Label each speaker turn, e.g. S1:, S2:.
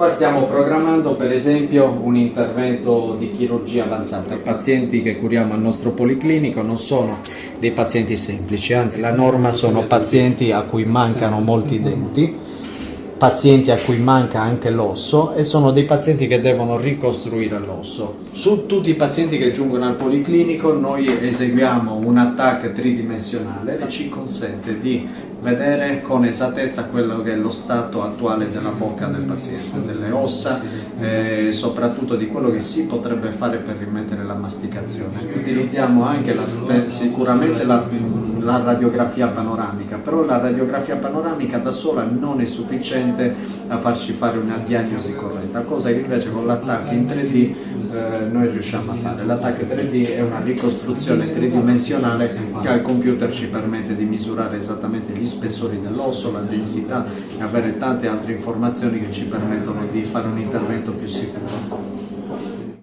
S1: Qua stiamo programmando per esempio un intervento di chirurgia avanzata. I pazienti che curiamo al nostro policlinico non sono dei pazienti semplici, anzi la norma sono pazienti a cui mancano molti denti, pazienti a cui manca anche l'osso e sono dei pazienti che devono ricostruire l'osso. Su tutti i pazienti che giungono al policlinico noi eseguiamo un attacco tridimensionale che ci consente di vedere con esattezza quello che è lo stato attuale della bocca del paziente, delle ossa e eh, soprattutto di quello che si potrebbe fare per rimettere la masticazione. Utilizziamo anche la, sicuramente la, la radiografia panoramica, però la radiografia panoramica da sola non è sufficiente a farci fare una diagnosi corretta, cosa che invece con l'attacco in 3D eh, noi riusciamo a fare. L'attacco 3D è una ricostruzione tridimensionale che al computer ci permette di misurare esattamente gli spessori dell'osso, la densità e avere tante altre informazioni che ci permettono di fare un intervento più sicuro.